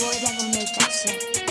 boy that will make that shit.